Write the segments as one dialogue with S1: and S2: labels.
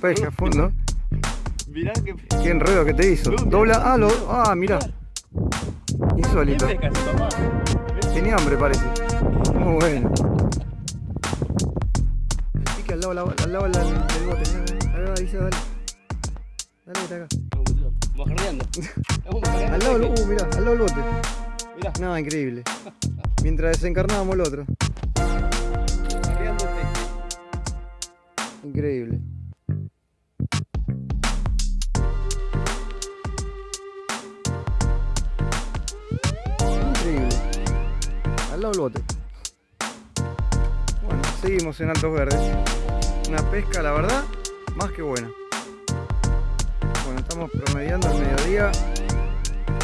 S1: pez a fondo.
S2: Mirá que.
S1: Qué enredo que te hizo. Dobla. Ah, lo. Ah, mirá. Insólito. Tenía hambre, parece. Muy bueno. El pique al lado, al lado, al lado del del bote. Mira, Ahí dice, dale. Dale, que está acá. Al lado, del- uh, mirá, al lado del bote.
S2: Mirá,
S1: Nada, increíble. Mientras desencarnábamos el otro. Increíble. al lado del bote. Bueno, seguimos en Altos Verdes. Una pesca, la verdad, más que buena. Bueno, estamos promediando el mediodía.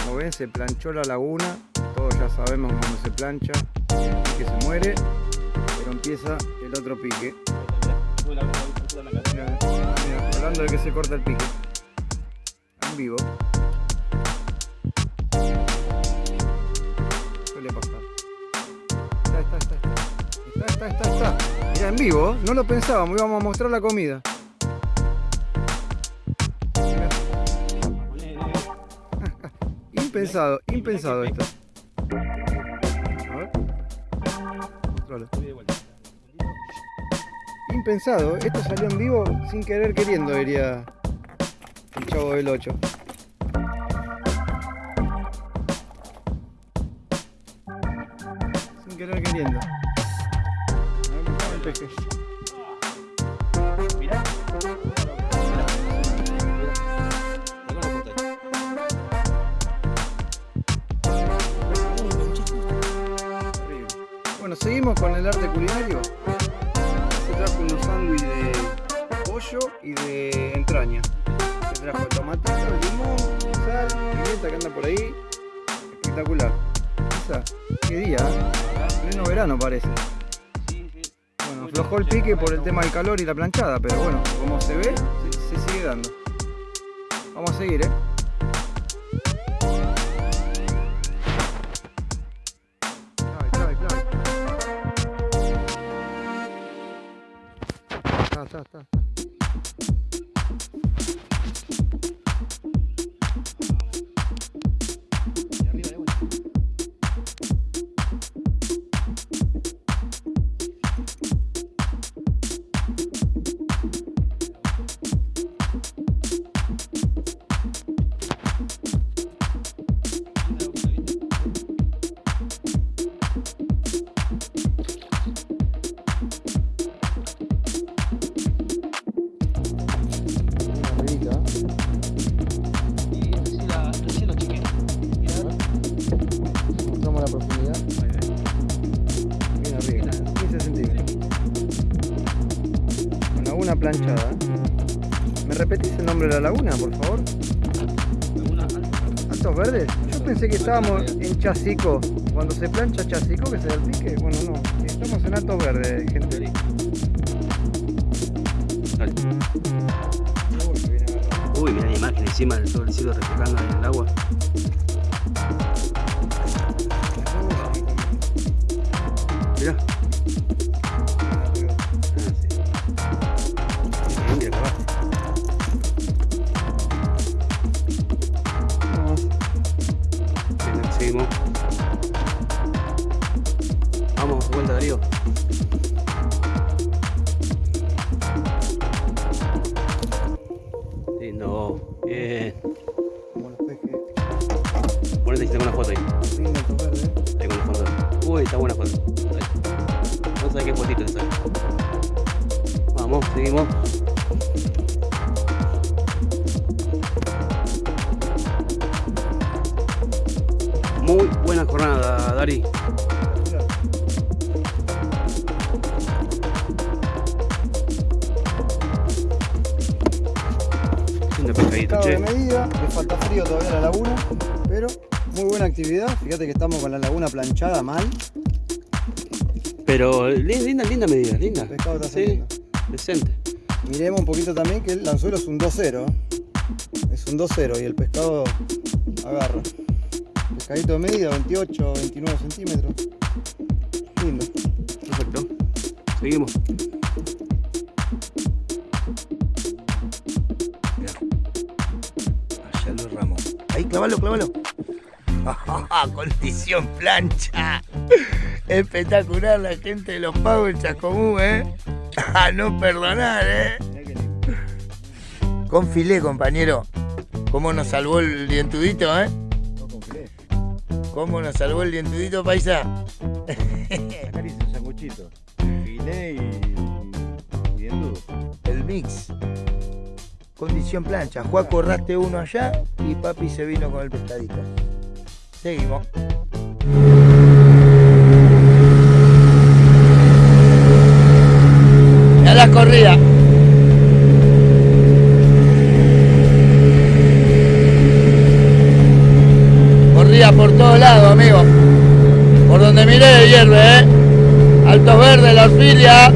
S1: Como ven, se planchó la laguna. Todos ya sabemos cuando se plancha, que se muere. Pero empieza el otro pique. Mira, hablando de que se corta el pique. En vivo. Está, está, está. Mira, en vivo, no lo pensábamos, íbamos a mostrar la comida. Mirá, impensado, impensado esto. Impensado, esto salió en vivo sin querer queriendo, diría el chavo del 8. Pleno verano parece. Bueno, aflojó el pique por el tema del calor y la planchada, pero bueno, como se ve, se, se sigue dando. Vamos a seguir, ¿eh?
S2: La
S1: laguna, por favor? ¿Altos verdes? Yo pensé que estábamos en Chacico. Cuando se plancha Chacico, que se da el pique. Bueno, no. Estamos en Altos Verdes, gente. Uy,
S2: mira la imagen encima de todo el cielo reflejando en el agua. Buena jornada. Lindo pescadito,
S1: Pescado
S2: che.
S1: de medida, le falta frío todavía a la laguna, pero muy buena actividad. Fíjate que estamos con la laguna planchada mal.
S2: Pero li- linda, linda medida, linda.
S1: El pescado está
S2: Sí,
S1: saliendo.
S2: decente.
S1: Miremos un poquito también que el anzuelo es un 2-0. ¿eh? Es un 2-0 y el pescado agarra pescadito de medida, 28, 29 centímetros. Lindo.
S2: Perfecto. Seguimos. Mirá. Allá los ramos.
S3: Ahí, clavalo, clavalo. Condición plancha. Espectacular la gente de los pagos en Chascomú, ¿eh? A no perdonar, ¿eh? Con filé, compañero. Cómo nos salvó el dientudito, ¿eh? ¿Cómo nos salvó el dientudito, paisa?
S1: Acá dice un sanguchito. Filé y.
S3: El mix. Condición plancha. Juaco raste uno allá y papi se vino con el pescadito. Seguimos. Ya la corrida. Corrida por todos lados, amigo. Por donde miré hierve, eh. Altos verdes, la orfilia.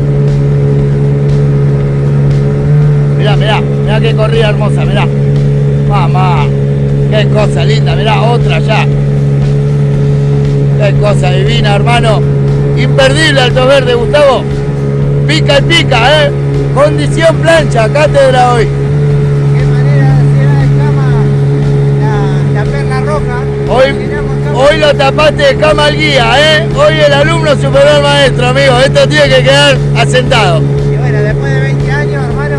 S3: Mirá, mirá, mirá qué corrida hermosa, mirá. Mamá, qué cosa linda, mirá, otra ya. Qué cosa divina, hermano. Imperdible Alto Verde, Gustavo. Pica y pica, eh. Condición plancha, cátedra hoy.
S1: ¿Qué manera de hacer de cama la, la perla roja?
S3: Hoy, hoy lo tapaste de cama al guía, eh. Hoy el alumno superó al maestro, amigo. Esto tiene que quedar asentado.
S1: Y bueno, después de 20 años, hermano,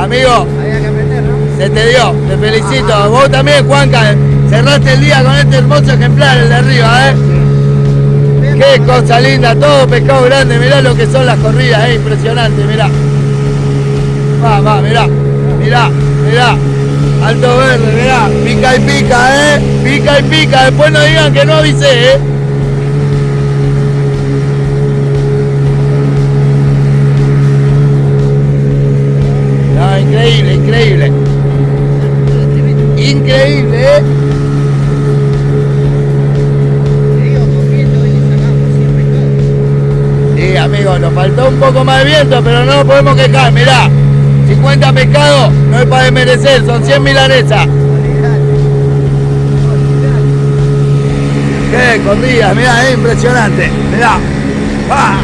S3: Amigo,
S1: había que aprender, ¿no?
S3: se te dio, te felicito. Vos también, Juanca, cerraste el día con este hermoso ejemplar, el de arriba, eh. Qué cosa linda, todo pescado grande, mirá lo que son las corridas, es impresionante, mirá. Va, va, mirá, mirá, mirá. Alto verde, mirá, pica y pica, eh. Pica y pica, después no digan que no avisé, eh. Increíble, increíble. Increíble, faltó un poco más de viento, pero no nos podemos quejar. Mirá, 50 pescados no es para desmerecer, son 100 milanesas. Qué corridas, mirá, es impresionante. Mirá. ¡Ah!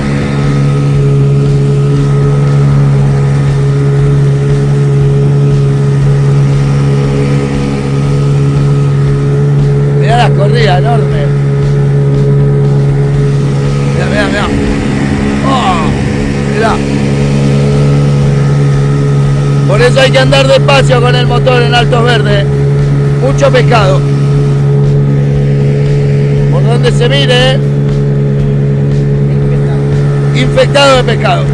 S3: Mirá las corridas enormes. Mirá, mirá, mirá. ¡Oh! Mirá. Por eso hay que andar despacio con el motor en altos verdes. Mucho pescado. Por donde se mire, ¿eh? infectado de pescado.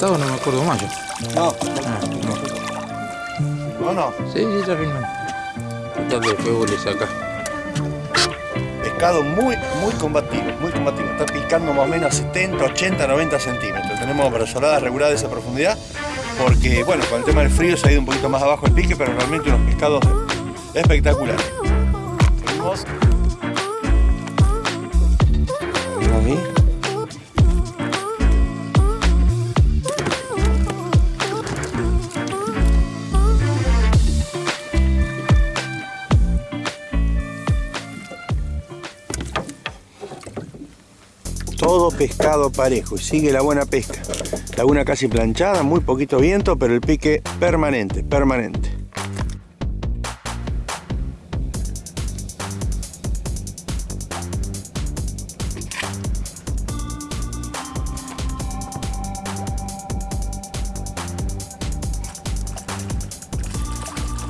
S4: No me acuerdo más yo.
S1: No,
S4: Ah, no.
S1: no, no.
S4: Sí, sí, está filmando. Tal vez después vos le sacás.
S5: Pescado muy, muy combativo, muy combativo. Está picando más o menos 70, 80, 90 centímetros. Tenemos brazoladas reguladas de esa profundidad porque, bueno, con el tema del frío se ha ido un poquito más abajo el pique, pero realmente unos pescados espectaculares. Todo pescado parejo y sigue la buena pesca. Laguna casi planchada, muy poquito viento, pero el pique permanente, permanente.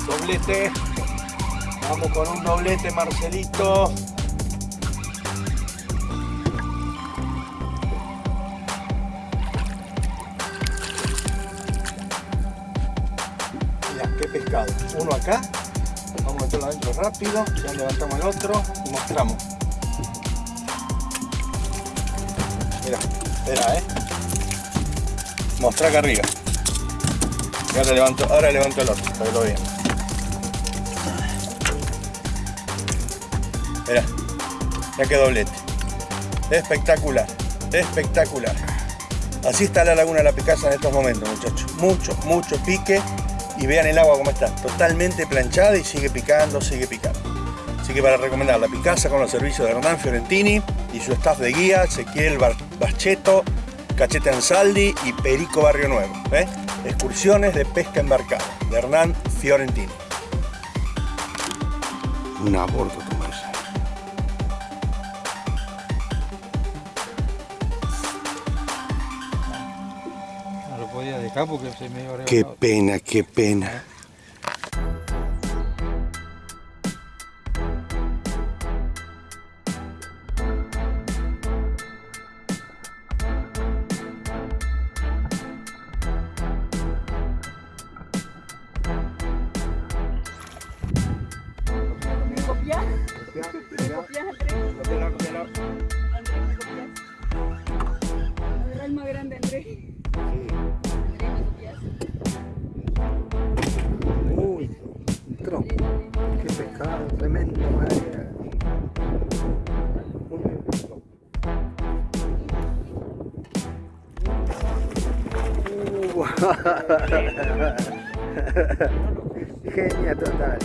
S5: Doblete. Vamos con un doblete, Marcelito. Uno acá. Vamos a meterlo adentro rápido. Ya levantamos el otro y mostramos. Mira, espera, eh. Mostra acá arriba. Y ahora levanto, ahora levanto el otro, para que lo vean. Mira, ya que doblete. Espectacular, espectacular. Así está la laguna de la Picasa en estos momentos, muchachos. Mucho, mucho pique. Y vean el agua como está. Totalmente planchada y sigue picando, sigue picando. Así que para recomendar la Picasa con los servicios de Hernán Fiorentini y su staff de guía, Ezequiel Bacheto, Cachete Ansaldi y Perico Barrio Nuevo. ¿eh? Excursiones de pesca embarcada de Hernán Fiorentini.
S1: Un aborto
S4: porque se me
S5: Qué pena, qué pena.
S1: Genia total.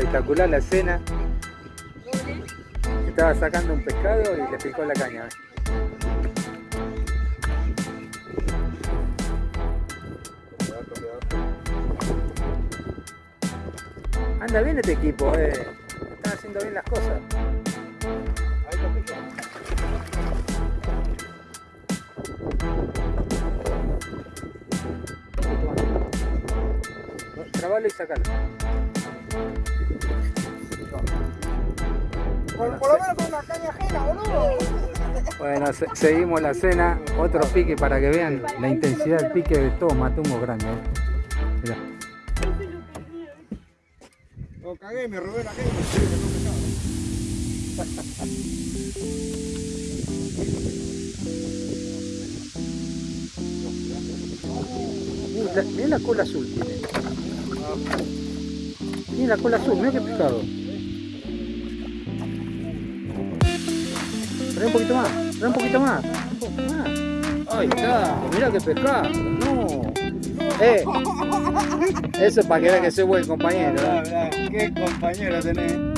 S6: Espectacular la escena. Estaba sacando un pescado y le picó la caña. Anda bien este equipo, eh. Están haciendo bien las cosas. Trabalo y sacalo.
S7: Por, por lo menos con una caña ajena, boludo.
S6: Bueno, se- seguimos la cena. Otro pique para que vean la intensidad del pique de todo matumbo grande. eh. Mirá.
S1: Lo cagué, me robé la caña.
S6: Uh, la- cola azul tiene. Tiene la cola azul, mirá qué pescado. Trae un poquito más, trae un poquito más. Un poco más. Ahí está, mirá que pescado. No. Eh. Eso para que veas que soy buen compañero. ¿eh?
S1: Qué compañero tenés.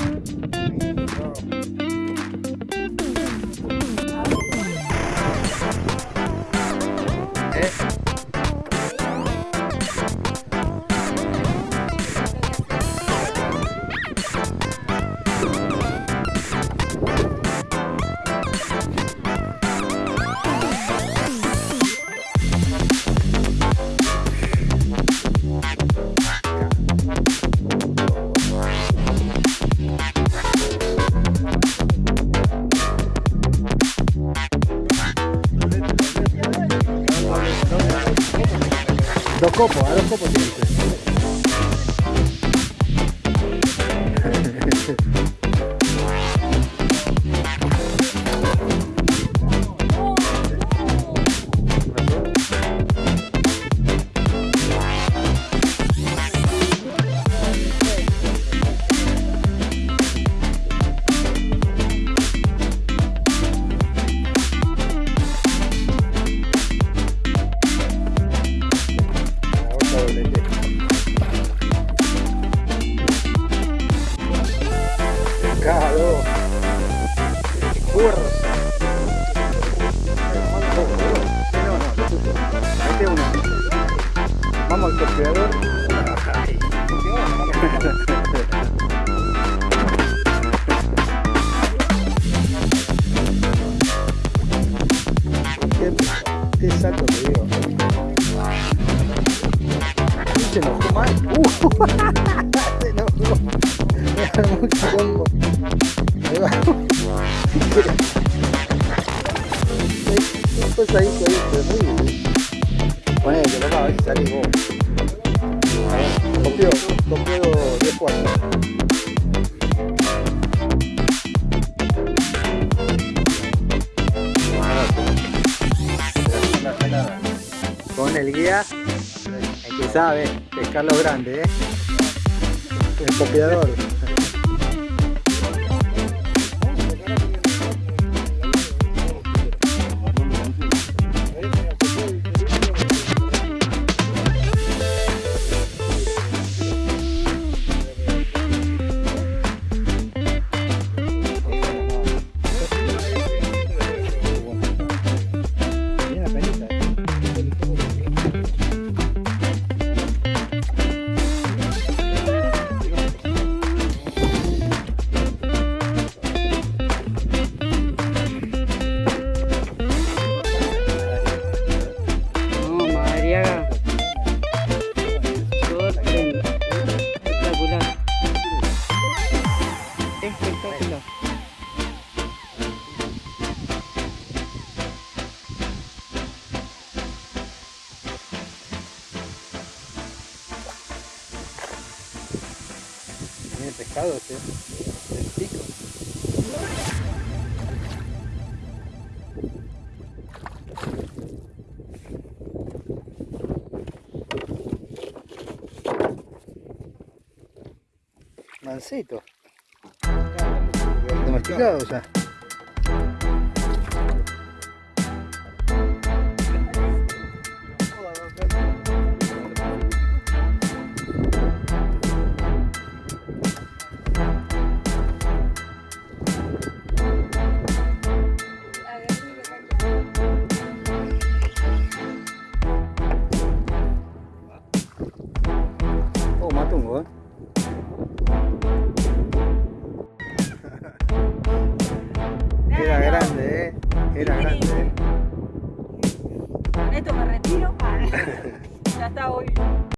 S6: Ay. Qué, qué te digo. Se enojó mal. Uh, se enojó. Me armó un quilombo. Ahí va. Un pasadito ahí, El guía, el que sabe pescar los grandes, ¿eh? El copiador. Mancito. Domesticado.